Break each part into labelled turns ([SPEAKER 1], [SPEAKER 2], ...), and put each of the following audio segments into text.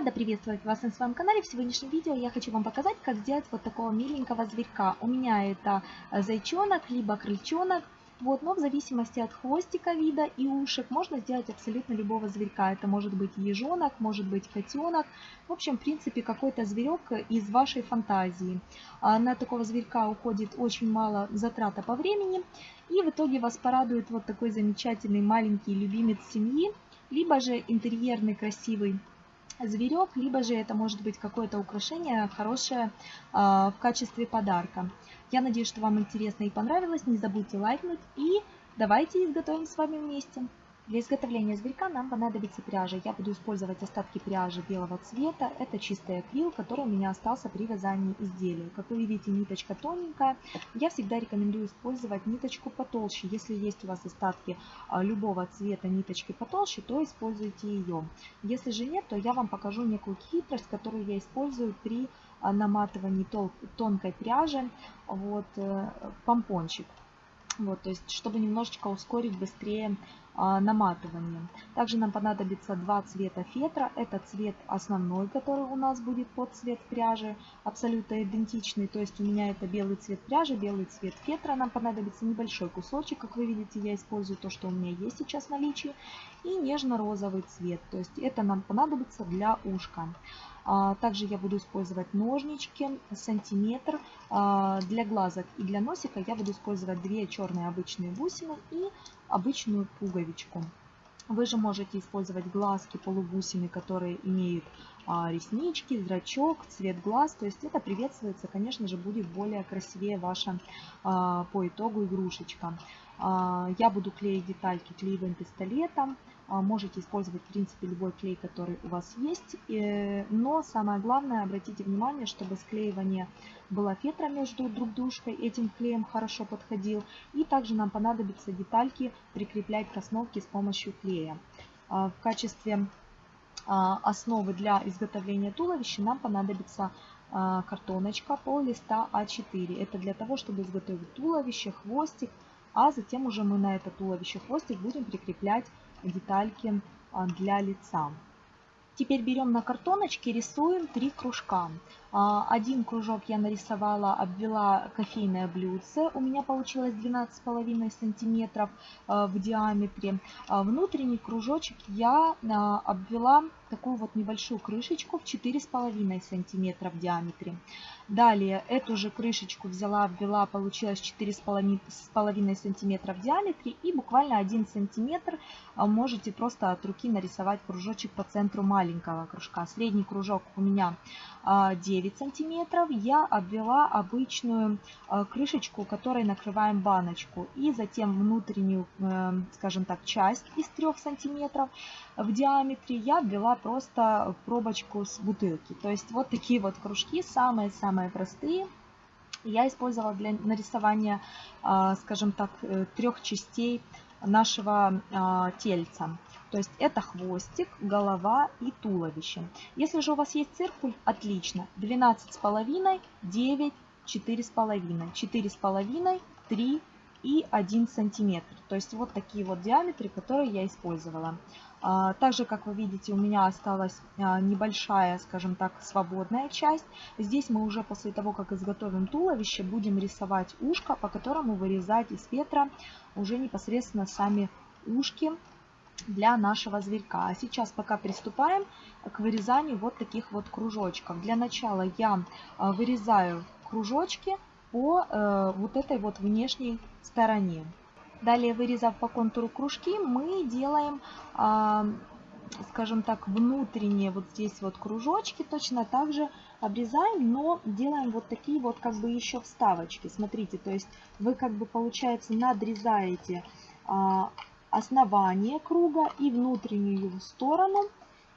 [SPEAKER 1] Рада приветствовать вас на своем канале. В сегодняшнем видео я хочу вам показать, как сделать вот такого миленького зверька. У меня это зайчонок, либо крыльчонок. Вот, но в зависимости от хвостика вида и ушек можно сделать абсолютно любого зверька. Это может быть ежонок, может быть котенок. В общем, в принципе, какой-то зверек из вашей фантазии. А на такого зверька уходит очень мало затрата по времени. И в итоге вас порадует вот такой замечательный маленький любимец семьи. Либо же интерьерный красивый зверек, либо же это может быть какое-то украшение хорошее а, в качестве подарка. Я надеюсь, что вам интересно и понравилось. Не забудьте лайкнуть и давайте изготовим с вами вместе. Для изготовления зверька нам понадобится пряжа. Я буду использовать остатки пряжи белого цвета. Это чистый акрил, который у меня остался при вязании изделия. Как вы видите, ниточка тоненькая. Я всегда рекомендую использовать ниточку потолще. Если есть у вас остатки а, любого цвета ниточки потолще, то используйте ее. Если же нет, то я вам покажу некую хитрость, которую я использую при а, наматывании тонкой пряжи. Вот э, помпончик. Вот, то есть, чтобы немножечко ускорить быстрее а, наматывание. Также нам понадобится два цвета фетра. Это цвет основной, который у нас будет под цвет пряжи, абсолютно идентичный. То есть у меня это белый цвет пряжи, белый цвет фетра. Нам понадобится небольшой кусочек, как вы видите, я использую то, что у меня есть сейчас в наличии. И нежно-розовый цвет, то есть это нам понадобится для ушка. А, также я буду использовать ножнички, сантиметр. А, для глазок и для носика я буду использовать две черные обычные бусины и обычную пуговичку. Вы же можете использовать глазки, полубусины, которые имеют а, реснички, зрачок, цвет глаз. То есть это приветствуется, конечно же, будет более красивее ваша по итогу игрушечка. Я буду клеить детальки клеевым пистолетом. А, можете использовать, в принципе, любой клей, который у вас есть. Но самое главное, обратите внимание, чтобы склеивание было фетра между друг дружкой, этим клеем хорошо подходил. И также нам понадобится детальки прикреплять к основке с помощью клея. А, в качестве а, основы для изготовления туловища нам понадобится картоночка пол листа А4. Это для того, чтобы изготовить туловище, хвостик, а затем уже мы на это туловище хвостик будем прикреплять детальки а, для лица. Теперь берем на картоночке, рисуем три кружка. А, один кружок я нарисовала, обвела кофейное блюдце. У меня получилось 12,5 сантиметров а, в диаметре. Внутренний кружочек я обвела такую вот небольшую крышечку в 4,5 сантиметра в диаметре. Далее эту же крышечку взяла, обвела, получилось 4,5 сантиметра в диаметре и буквально 1 сантиметр а, можете просто от руки нарисовать кружочек по центру маленького кружка. Средний кружок у меня 9 а, сантиметров. Я обвела обычную а, крышечку, которой накрываем баночку. И затем внутреннюю, э, скажем так, часть из 3 сантиметров в диаметре я обвела просто пробочку с бутылки. То есть вот такие вот кружки, самые-самые простые. Я использовала для нарисования, а, скажем так, э, трех частей нашего тельца. То есть это хвостик, голова и туловище. Если же у вас есть циркуль, отлично. 12,5, 9, 4,5. 4,5, 3 и 1 сантиметр. То есть вот такие вот диаметры, которые я использовала. А, также, как вы видите, у меня осталась а, небольшая, скажем так, свободная часть. Здесь мы уже после того, как изготовим туловище, будем рисовать ушко, по которому вырезать из ветра уже непосредственно сами ушки для нашего зверька. А сейчас пока приступаем к вырезанию вот таких вот кружочков. Для начала я а, вырезаю кружочки по э, вот этой вот внешней стороне. Далее, вырезав по контуру кружки, мы делаем, а, скажем так, внутренние вот здесь вот кружочки. Точно так же обрезаем, но делаем вот такие вот как бы еще вставочки. Смотрите, то есть вы как бы получается надрезаете а, основание круга и внутреннюю его сторону.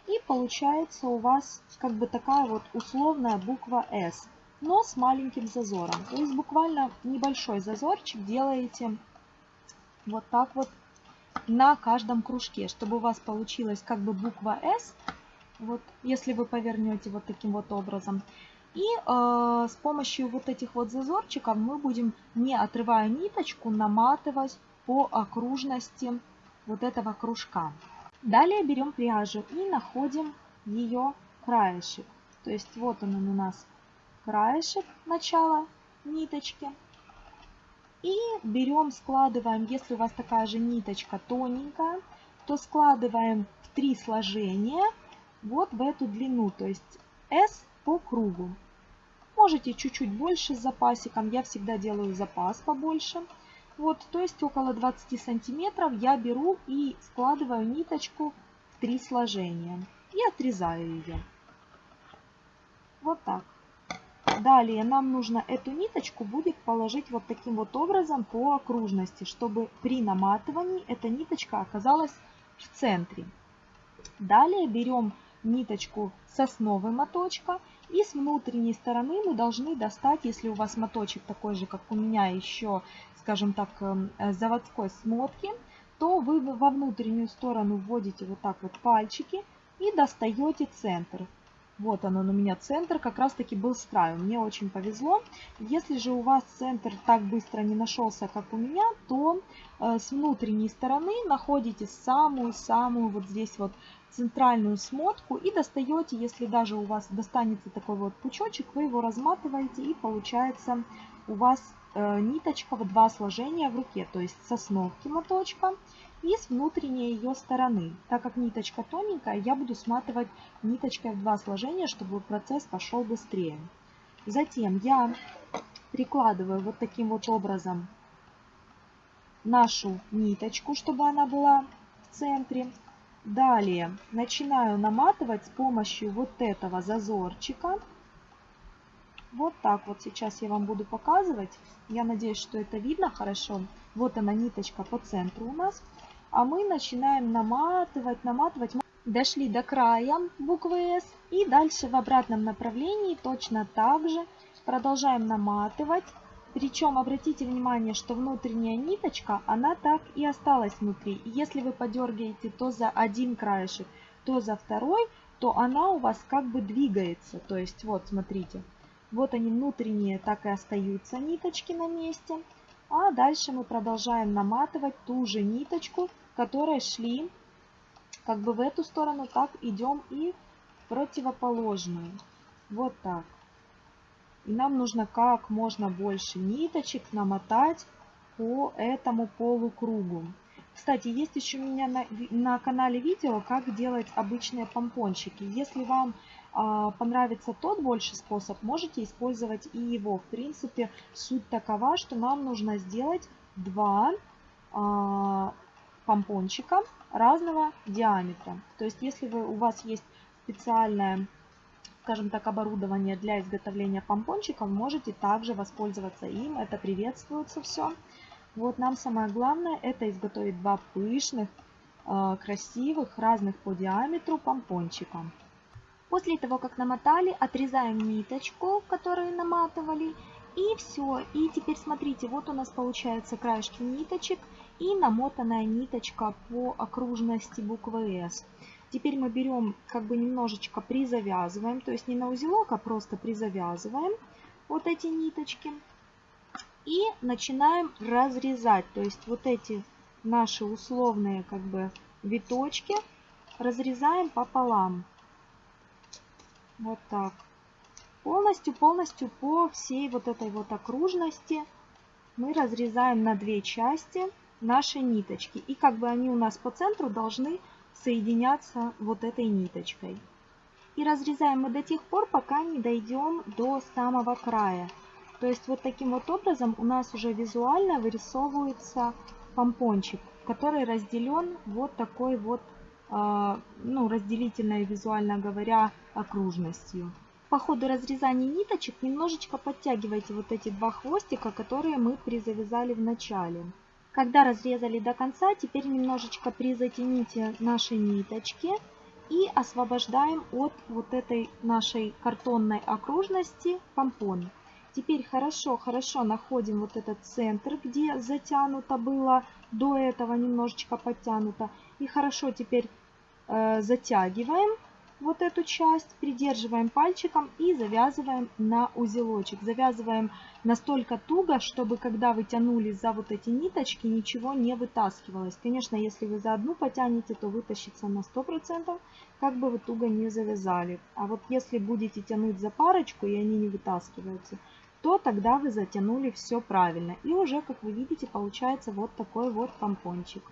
[SPEAKER 1] И получается у вас как бы такая вот условная буква S, но с маленьким зазором. То есть буквально небольшой зазорчик делаете вот так вот на каждом кружке, чтобы у вас получилась как бы буква S, вот если вы повернете вот таким вот образом. И э, с помощью вот этих вот зазорчиков мы будем, не отрывая ниточку, наматывать по окружности вот этого кружка. Далее берем пряжу и находим ее краешек. То есть вот он у нас краешек начала ниточки. И берем, складываем, если у вас такая же ниточка тоненькая, то складываем в три сложения вот в эту длину, то есть S по кругу. Можете чуть-чуть больше с запасиком, я всегда делаю запас побольше. Вот, то есть около 20 сантиметров я беру и складываю ниточку в три сложения и отрезаю ее. Вот так. Далее нам нужно эту ниточку будет положить вот таким вот образом по окружности, чтобы при наматывании эта ниточка оказалась в центре. Далее берем ниточку с основы моточка и с внутренней стороны мы должны достать, если у вас моточек такой же, как у меня еще, скажем так, эм, заводской смотки, то вы во внутреннюю сторону вводите вот так вот пальчики и достаете центр. Вот он, у меня центр, как раз таки был с краю. Мне очень повезло. Если же у вас центр так быстро не нашелся, как у меня, то э, с внутренней стороны находите самую-самую вот здесь вот центральную смотку и достаете, если даже у вас достанется такой вот пучочек, вы его разматываете и получается у вас э, ниточка в два сложения в руке, то есть с основки моточка и с внутренней ее стороны. Так как ниточка тоненькая, я буду сматывать ниточкой в два сложения, чтобы процесс пошел быстрее. Затем я прикладываю вот таким вот образом нашу ниточку, чтобы она была в центре. Далее начинаю наматывать с помощью вот этого зазорчика. Вот так вот сейчас я вам буду показывать. Я надеюсь, что это видно хорошо. Вот она ниточка по центру у нас. А мы начинаем наматывать, наматывать. Дошли до края буквы S. И дальше в обратном направлении точно так же продолжаем наматывать. Причем обратите внимание, что внутренняя ниточка, она так и осталась внутри. И если вы подергаете то за один краешек, то за второй, то она у вас как бы двигается. То есть вот, смотрите, вот они внутренние так и остаются ниточки на месте. А дальше мы продолжаем наматывать ту же ниточку, которые шли как бы в эту сторону, так идем и в противоположную. Вот так. И нам нужно как можно больше ниточек намотать по этому полукругу. Кстати, есть еще у меня на, на канале видео, как делать обычные помпончики. Если вам понравится тот больше способ, можете использовать и его. В принципе, суть такова, что нам нужно сделать два э, помпончика разного диаметра. То есть, если вы, у вас есть специальная скажем так, оборудование для изготовления помпончиков, можете также воспользоваться им. Это приветствуется все. Вот нам самое главное это изготовить два пышных, э, красивых, разных по диаметру помпончика. После того, как намотали, отрезаем ниточку, которую наматывали. И все. И теперь смотрите, вот у нас получается краешки ниточек и намотанная ниточка по окружности буквы S. Теперь мы берем, как бы немножечко призавязываем, то есть не на узелок, а просто призавязываем вот эти ниточки. И начинаем разрезать, то есть вот эти наши условные как бы виточки разрезаем пополам. Вот так. Полностью-полностью по всей вот этой вот окружности мы разрезаем на две части наши ниточки. И как бы они у нас по центру должны соединяться вот этой ниточкой. И разрезаем мы до тех пор, пока не дойдем до самого края. То есть вот таким вот образом у нас уже визуально вырисовывается помпончик, который разделен вот такой вот, э, ну, разделительной, визуально говоря, окружностью. По ходу разрезания ниточек немножечко подтягивайте вот эти два хвостика, которые мы призавязали в начале. Когда разрезали до конца, теперь немножечко призатяните наши ниточки и освобождаем от вот этой нашей картонной окружности помпон. Теперь хорошо-хорошо находим вот этот центр, где затянуто было, до этого немножечко подтянуто. И хорошо теперь э, затягиваем вот эту часть, придерживаем пальчиком и завязываем на узелочек. Завязываем настолько туго, чтобы когда вы тянули за вот эти ниточки, ничего не вытаскивалось. Конечно, если вы за одну потянете, то вытащится на 100%, как бы вы туго не завязали. А вот если будете тянуть за парочку и они не вытаскиваются, то тогда вы затянули все правильно. И уже, как вы видите, получается вот такой вот помпончик.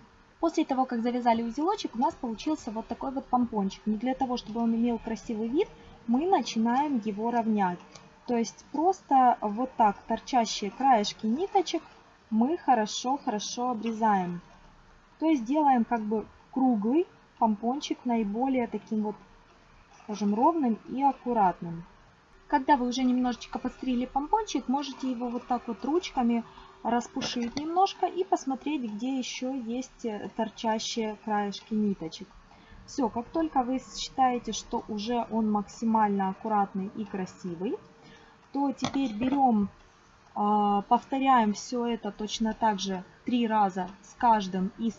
[SPEAKER 1] После того, как завязали узелочек, у нас получился вот такой вот помпончик. Но для того, чтобы он имел красивый вид, мы начинаем его равнять. То есть просто вот так торчащие краешки ниточек мы хорошо-хорошо обрезаем. То есть делаем как бы круглый помпончик наиболее таким вот, скажем, ровным и аккуратным. Когда вы уже немножечко подстрили помпончик, можете его вот так вот ручками распушить немножко и посмотреть, где еще есть э, торчащие краешки ниточек. Все, как только вы считаете, что уже он максимально аккуратный и красивый, то теперь берем, а, повторяем все это точно так же три раза с каждым из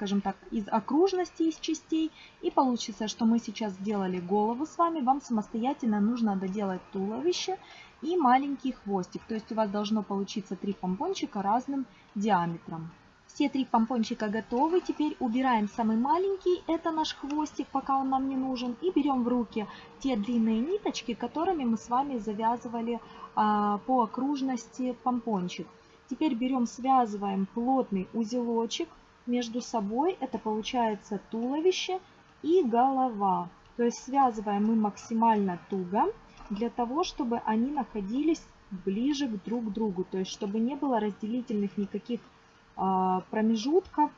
[SPEAKER 1] скажем так, из окружности, из частей. И получится, что мы сейчас сделали голову с вами. Вам самостоятельно нужно доделать туловище и маленький хвостик. То есть у вас должно получиться три помпончика разным диаметром. Все три помпончика готовы. Теперь убираем самый маленький, это наш хвостик, пока он нам не нужен. И берем в руки те длинные ниточки, которыми мы с вами завязывали а, по окружности помпончик. Теперь берем, связываем плотный узелочек между собой. Это получается туловище и голова. То есть связываем мы максимально туго для того, чтобы они находились ближе к друг другу. То есть чтобы не было разделительных никаких а, промежутков.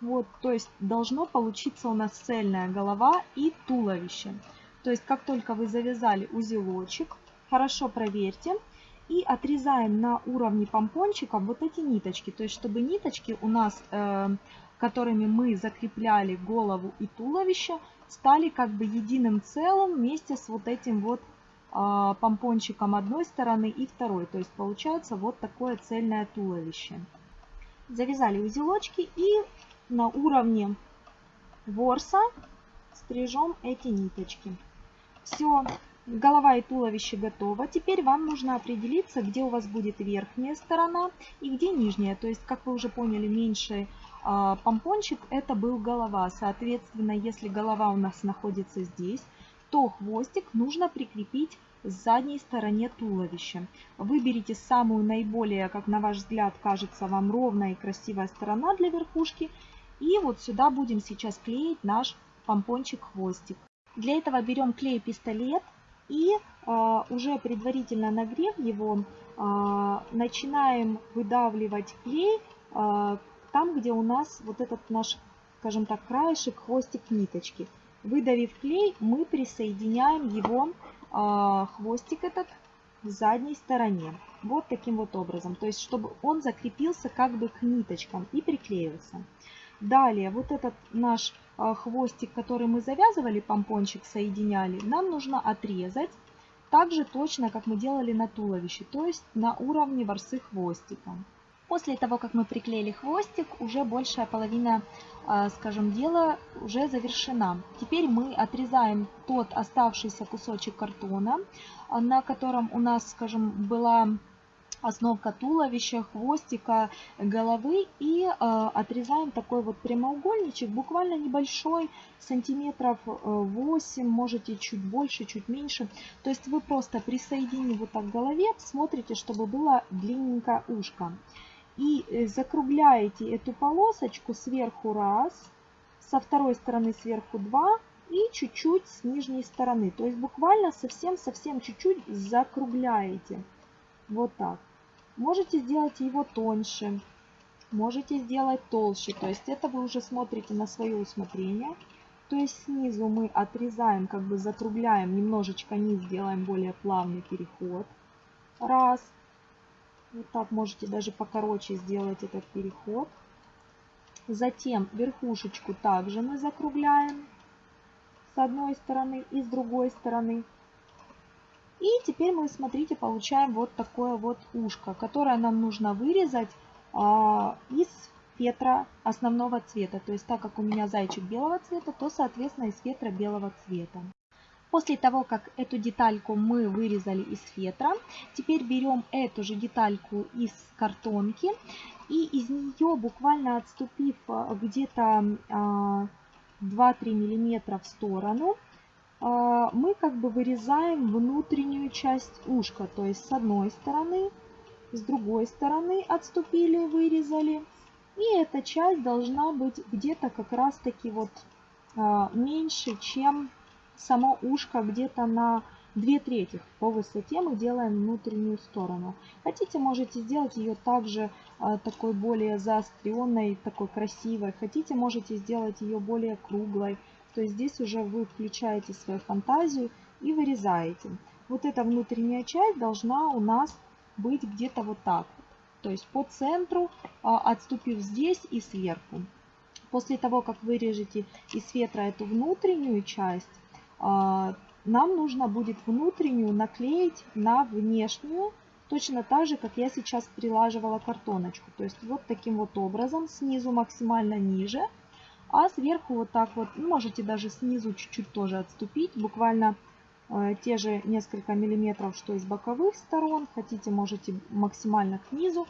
[SPEAKER 1] Вот, то есть должно получиться у нас цельная голова и туловище. То есть как только вы завязали узелочек, хорошо проверьте, и отрезаем на уровне помпончика вот эти ниточки. То есть, чтобы ниточки у нас, э, которыми мы закрепляли голову и туловище, стали как бы единым целым вместе с вот этим вот помпончиком одной стороны и второй. То есть, получается вот такое цельное туловище. Завязали узелочки и на уровне ворса стрижем эти ниточки. Все, Голова и туловище готово. Теперь вам нужно определиться, где у вас будет верхняя сторона и где нижняя. То есть, как вы уже поняли, меньший э, помпончик это был голова. Соответственно, если голова у нас находится здесь, то хвостик нужно прикрепить с задней стороне туловища. Выберите самую наиболее, как на ваш взгляд, кажется вам ровная и красивая сторона для верхушки. И вот сюда будем сейчас клеить наш помпончик-хвостик. Для этого берем клей-пистолет и а, уже предварительно нагрев его, а, начинаем выдавливать клей а, там, где у нас вот этот наш, скажем так, краешек, хвостик ниточки. Выдавив клей, мы присоединяем его, хвостик этот, в задней стороне. Вот таким вот образом. То есть, чтобы он закрепился как бы к ниточкам и приклеился. Далее, вот этот наш а, хвостик, который мы завязывали, помпончик соединяли, нам нужно отрезать так же точно, как мы делали на туловище, то есть на уровне ворсы хвостика. После того, как мы приклеили хвостик, уже большая половина, а, скажем, дела уже завершена. Теперь мы отрезаем тот оставшийся кусочек картона, а, на котором у нас, скажем, была основка туловища, хвостика, головы и э, отрезаем такой вот прямоугольничек, буквально небольшой, сантиметров 8, э, можете чуть больше, чуть меньше. То есть вы просто присоединив вот так к голове, смотрите, чтобы было длинненькое ушко. И э, закругляете эту полосочку сверху раз, со второй стороны сверху два и чуть-чуть с нижней стороны. То есть буквально совсем-совсем чуть-чуть закругляете. Вот так. Можете сделать его тоньше, можете сделать толще. То есть это вы уже смотрите на свое усмотрение. То есть снизу мы отрезаем, как бы закругляем, немножечко низ делаем более плавный переход. Раз. Вот так можете даже покороче сделать этот переход. Затем верхушечку также мы закругляем с одной стороны и с другой стороны. И теперь мы, смотрите, получаем вот такое вот ушко, которое нам нужно вырезать а, из фетра основного цвета. То есть так как у меня зайчик белого цвета, то соответственно из фетра белого цвета. После того, как эту детальку мы вырезали из фетра, теперь берем эту же детальку из картонки и из нее, буквально отступив э, где-то 2-3 мм в сторону, э, мы как бы вырезаем внутреннюю часть ушка. То есть с одной стороны, с другой стороны отступили, вырезали. И эта часть должна быть где-то как раз таки вот э, меньше, чем само ушко где-то на 2 трети по высоте мы делаем внутреннюю сторону. Хотите, можете сделать ее также а, такой более заостренной, такой красивой. Хотите, можете сделать ее более круглой. То есть здесь уже вы включаете свою фантазию и вырезаете. Вот эта внутренняя часть должна у нас быть где-то вот так. То есть по центру, а, отступив здесь и сверху. После того, как вырежете из ветра эту внутреннюю часть, нам нужно будет внутреннюю наклеить на внешнюю, точно так же, как я сейчас прилаживала картоночку. То есть вот таким вот образом, снизу максимально ниже, а сверху вот так вот, ну, можете даже снизу чуть-чуть тоже отступить, буквально э, те же несколько миллиметров, что из боковых сторон, хотите, можете максимально к низу.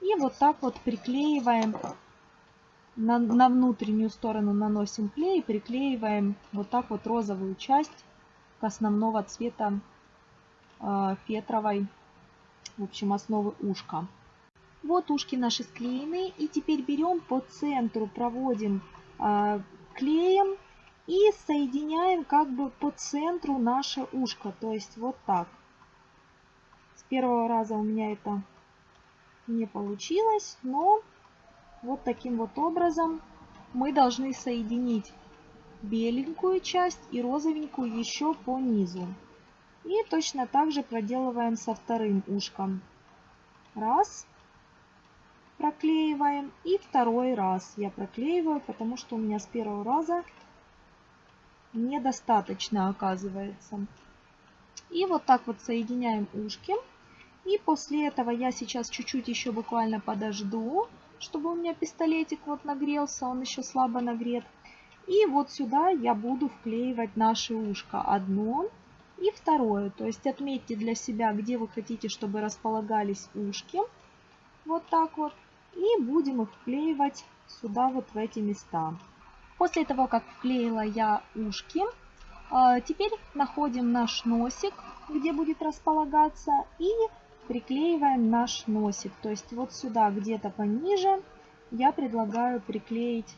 [SPEAKER 1] И вот так вот приклеиваем на, на внутреннюю сторону наносим клей и приклеиваем вот так вот розовую часть к основного цвета э, фетровой, в общем, основы ушка. Вот ушки наши склеены. И теперь берем по центру, проводим э, клеем и соединяем как бы по центру наше ушко. То есть вот так. С первого раза у меня это не получилось, но вот таким вот образом мы должны соединить беленькую часть и розовенькую еще по низу. И точно так же проделываем со вторым ушком. Раз. Проклеиваем. И второй раз я проклеиваю, потому что у меня с первого раза недостаточно оказывается. И вот так вот соединяем ушки. И после этого я сейчас чуть-чуть еще буквально подожду чтобы у меня пистолетик вот нагрелся, он еще слабо нагрет. И вот сюда я буду вклеивать наше ушко одно и второе. То есть отметьте для себя, где вы хотите, чтобы располагались ушки. Вот так вот. И будем их вклеивать сюда вот в эти места. После того, как вклеила я ушки, а, теперь находим наш носик, где будет располагаться, и приклеиваем наш носик. То есть вот сюда где-то пониже я предлагаю приклеить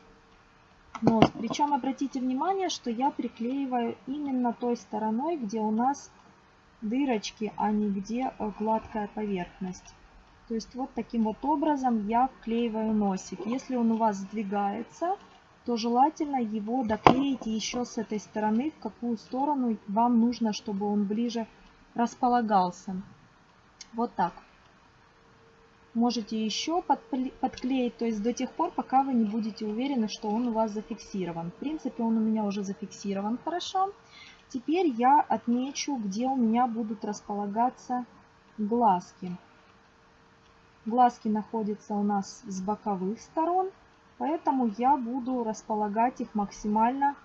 [SPEAKER 1] нос. Причем обратите внимание, что я приклеиваю именно той стороной, где у нас дырочки, а не где э, гладкая поверхность. То есть вот таким вот образом я вклеиваю носик. Если он у вас сдвигается, то желательно его доклеить еще с этой стороны, в какую сторону вам нужно, чтобы он ближе располагался. Вот так. Можете еще подклеить, то есть до тех пор, пока вы не будете уверены, что он у вас зафиксирован. В принципе, он у меня уже зафиксирован хорошо. Теперь я отмечу, где у меня будут располагаться глазки. Глазки находятся у нас с боковых сторон, поэтому я буду располагать их максимально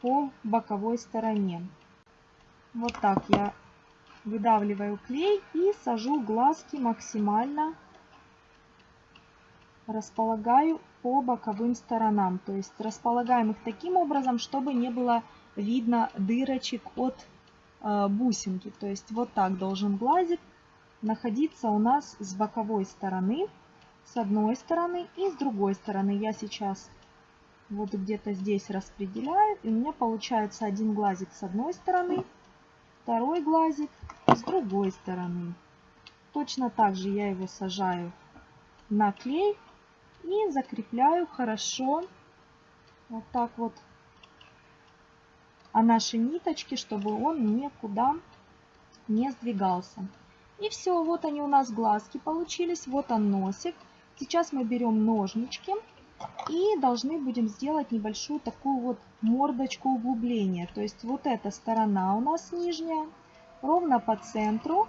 [SPEAKER 1] по боковой стороне. Вот так я выдавливаю клей и сажу глазки максимально располагаю по боковым сторонам. То есть располагаем их таким образом, чтобы не было видно дырочек от э, бусинки. То есть вот так должен глазик находиться у нас с боковой стороны, с одной стороны и с другой стороны. Я сейчас вот где-то здесь распределяю, и у меня получается один глазик с одной стороны, второй глазик с другой стороны. Точно так же я его сажаю на клей и закрепляю хорошо вот так вот а наши ниточки, чтобы он никуда не сдвигался. И все, вот они у нас глазки получились, вот он носик. Сейчас мы берем ножнички и должны будем сделать небольшую такую вот мордочку углубления. То есть вот эта сторона у нас нижняя, ровно по центру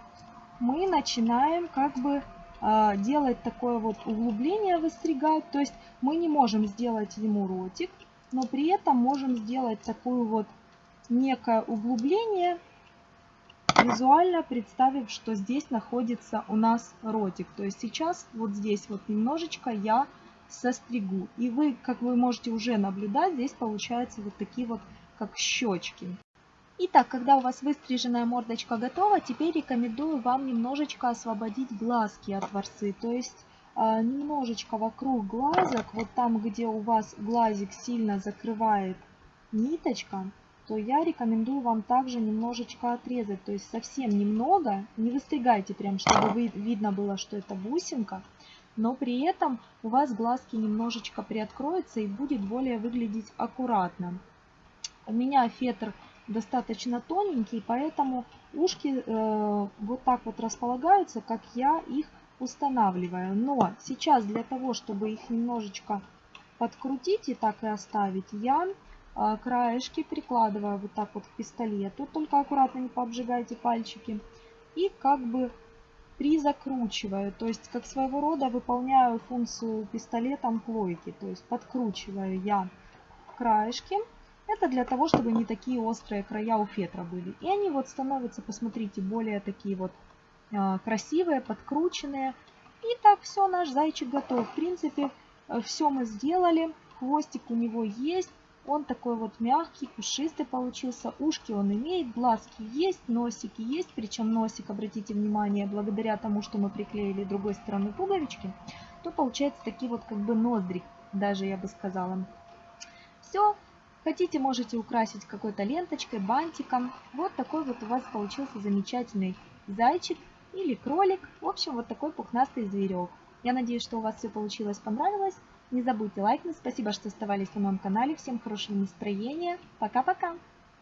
[SPEAKER 1] мы начинаем как бы а, делать такое вот углубление, выстригать. То есть мы не можем сделать ему ротик, но при этом можем сделать такую вот некое углубление, визуально представив, что здесь находится у нас ротик. То есть сейчас вот здесь вот немножечко я состригу. И вы, как вы можете уже наблюдать, здесь получаются вот такие вот как щечки. Итак, когда у вас выстриженная мордочка готова, теперь рекомендую вам немножечко освободить глазки от ворсы. То есть э, немножечко вокруг глазок, вот там, где у вас глазик сильно закрывает ниточка, то я рекомендую вам также немножечко отрезать. То есть совсем немного, не выстригайте прям, чтобы видно было, что это бусинка. Но при этом у вас глазки немножечко приоткроются и будет более выглядеть аккуратно. У меня фетр достаточно тоненький, поэтому ушки э, вот так вот располагаются, как я их устанавливаю. Но сейчас для того, чтобы их немножечко подкрутить и так и оставить, я э, краешки прикладываю вот так вот к пистолету. Только аккуратно не пообжигайте пальчики. И как бы призакручиваю, то есть как своего рода выполняю функцию пистолетом плойки. То есть подкручиваю я краешки это для того, чтобы не такие острые края у фетра были. И они вот становятся, посмотрите, более такие вот э, красивые, подкрученные. И так все, наш зайчик готов. В принципе, э, все мы сделали. Хвостик у него есть. Он такой вот мягкий, пушистый получился. Ушки он имеет, глазки есть, носики есть. Причем носик, обратите внимание, благодаря тому, что мы приклеили другой стороны пуговички, то получается такие вот как бы ноздри, даже я бы сказала. Все, Хотите, можете украсить какой-то ленточкой, бантиком. Вот такой вот у вас получился замечательный зайчик или кролик. В общем, вот такой пухнастый зверек. Я надеюсь, что у вас все получилось, понравилось. Не забудьте лайкнуть. Спасибо, что оставались на моем канале. Всем хорошего настроения. Пока-пока.